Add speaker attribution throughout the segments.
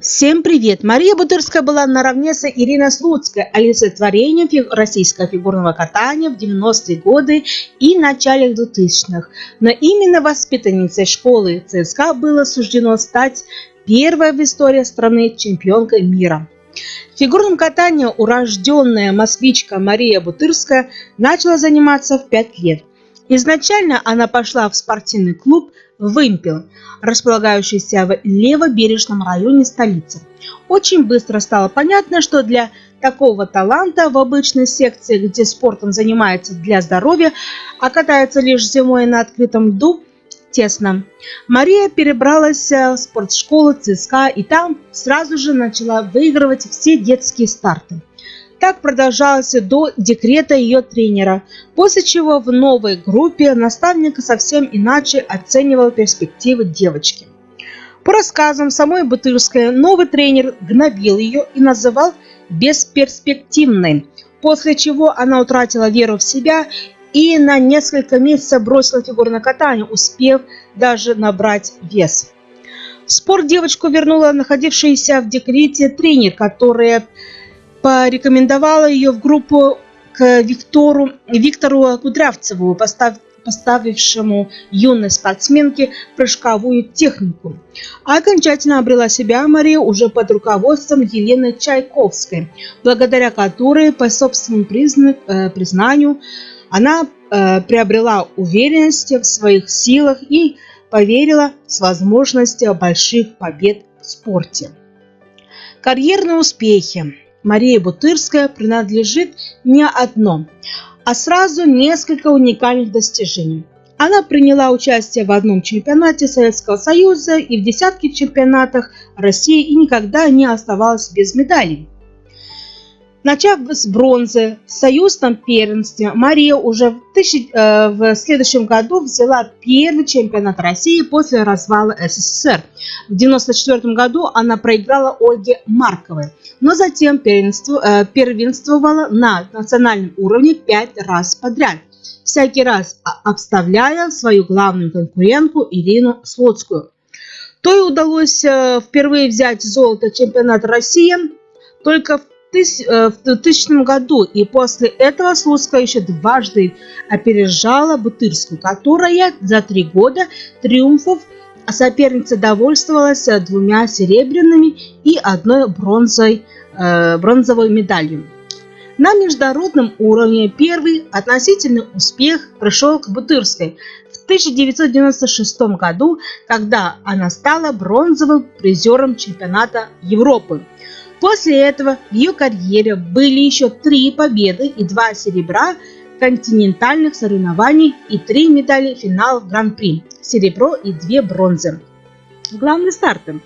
Speaker 1: Всем привет! Мария Бутырская была наравне с Ириной Слуцкой олицетворением фиг... российского фигурного катания в 90-е годы и начале 2000-х. Но именно воспитанницей школы ЦСКА было суждено стать первой в истории страны чемпионкой мира. Фигурным катанием урожденная москвичка Мария Бутырская начала заниматься в 5 лет. Изначально она пошла в спортивный клуб Вымпел, располагающийся в левобережном районе столицы. Очень быстро стало понятно, что для такого таланта в обычной секции, где спортом занимается для здоровья, а катается лишь зимой на открытом льду, тесно. Мария перебралась в спортшколу ЦСКА и там сразу же начала выигрывать все детские старты. Так продолжалось до декрета ее тренера, после чего в новой группе наставник совсем иначе оценивал перспективы девочки. По рассказам самой Бутырской, новый тренер гнобил ее и называл бесперспективной, после чего она утратила веру в себя и на несколько месяцев бросила фигурное катание, успев даже набрать вес. В спорт девочку вернула находившийся в декрете тренер, которая порекомендовала ее в группу к Виктору, Виктору Кудрявцеву, постав, поставившему юной спортсменке прыжковую технику. А окончательно обрела себя Мария уже под руководством Елены Чайковской, благодаря которой, по собственному призна, э, признанию, она э, приобрела уверенность в своих силах и поверила в возможность больших побед в спорте. Карьерные успехи Мария Бутырская принадлежит не одно, а сразу несколько уникальных достижений. Она приняла участие в одном чемпионате Советского Союза и в десятке чемпионатах России и никогда не оставалась без медалей. Начав с бронзы в союзном первенстве, Мария уже в, тысяч, э, в следующем году взяла первый чемпионат России после развала СССР. В 1994 году она проиграла Ольге Марковой, но затем первенству, э, первенствовала на национальном уровне пять раз подряд, всякий раз обставляя свою главную конкурентку Ирину Слуцкую. То и удалось э, впервые взять золото чемпионата России только в Э, в 2000 году, и после этого Слуцкая еще дважды опережала Бутырскую, которая за три года триумфов соперница довольствовалась двумя серебряными и одной бронзой, э, бронзовой медалью. На международном уровне первый относительный успех пришел к Бутырской в 1996 году, когда она стала бронзовым призером чемпионата Европы. После этого в ее карьере были еще три победы и два серебра континентальных соревнований и три медали финалов Гран-при, серебро и две бронзы. Главным стартом.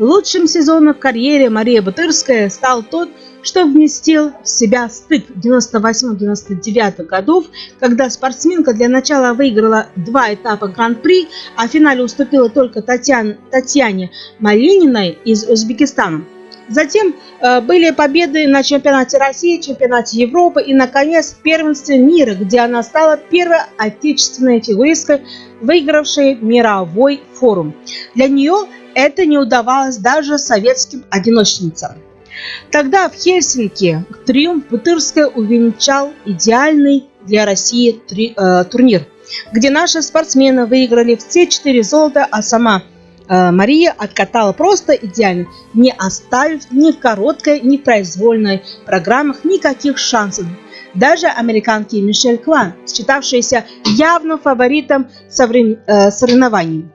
Speaker 1: Лучшим сезоном в карьере Мария Бутырская стал тот, что вместил в себя стык 98-99 годов, когда спортсменка для начала выиграла два этапа Гран-при, а в финале уступила только Татьяне, Татьяне Малининой из Узбекистана. Затем э, были победы на чемпионате России, чемпионате Европы и, наконец, первенстве мира, где она стала первой отечественной фигуристкой, выигравшей мировой форум. Для нее это не удавалось даже советским одиночницам. Тогда в Хельсинки триумф Бутырская увенчал идеальный для России э, турнир, где наши спортсмены выиграли все четыре золота, а сама Мария откатала просто идеально, не оставив ни в короткой, ни в произвольной программах никаких шансов. Даже американки Мишель Клан, считавшаяся явным фаворитом э, соревнований.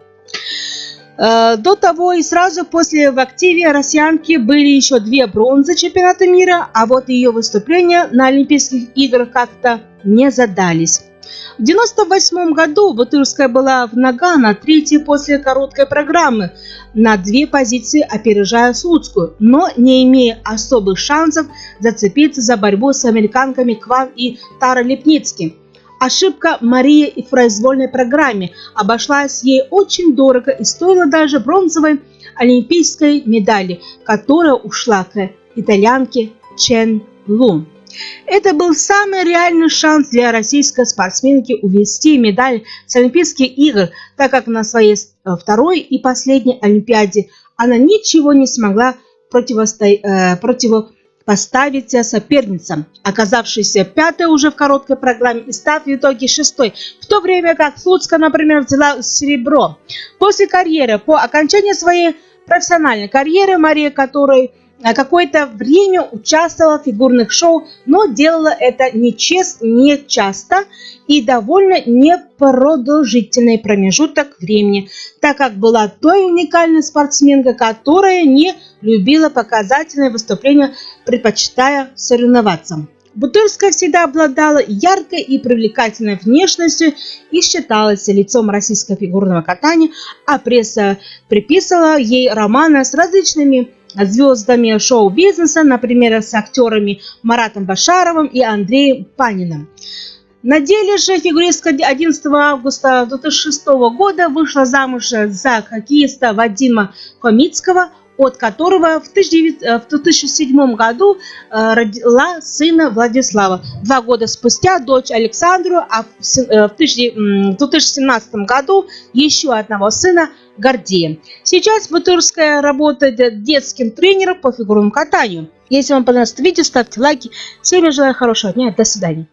Speaker 1: Э, до того и сразу после в активе россиянки были еще две бронзы чемпионата мира, а вот ее выступления на Олимпийских играх как-то не задались. В 1998 году Бутырская была в Нагано, третьей после короткой программы, на две позиции опережая Слуцкую, но не имея особых шансов зацепиться за борьбу с американками Кван и Тара Лепницким. Ошибка Марии и в произвольной программе обошлась ей очень дорого и стоила даже бронзовой олимпийской медали, которая ушла к итальянке Чен Лун. Это был самый реальный шанс для российской спортсменки увести медаль с Олимпийских игр, так как на своей э, второй и последней Олимпиаде она ничего не смогла э, противопоставить соперницам, оказавшейся пятой уже в короткой программе и став в итоге шестой, в то время как Слуцкая, например, взяла серебро. После карьеры, по окончании своей профессиональной карьеры, Мария, которой какое-то время участвовала в фигурных шоу, но делала это не, чест, не часто и довольно непродолжительный промежуток времени, так как была той уникальной спортсменкой, которая не любила показательные выступления, предпочитая соревноваться. Бутырская всегда обладала яркой и привлекательной внешностью и считалась лицом российского фигурного катания, а пресса приписывала ей романы с различными звездами шоу-бизнеса, например, с актерами Маратом Башаровым и Андреем Паниным. На деле же фигуристка 11 августа 2006 года вышла замуж за хоккеиста Вадима Хомицкого, от которого в 2007 году э, родила сына Владислава. Два года спустя дочь Александру, а в 2017 э, году еще одного сына Гордея. Сейчас Бутырская работает детским тренером по фигурному катанию. Если вам понравилось видео, ставьте лайки. Всем желаю хорошего дня. До свидания.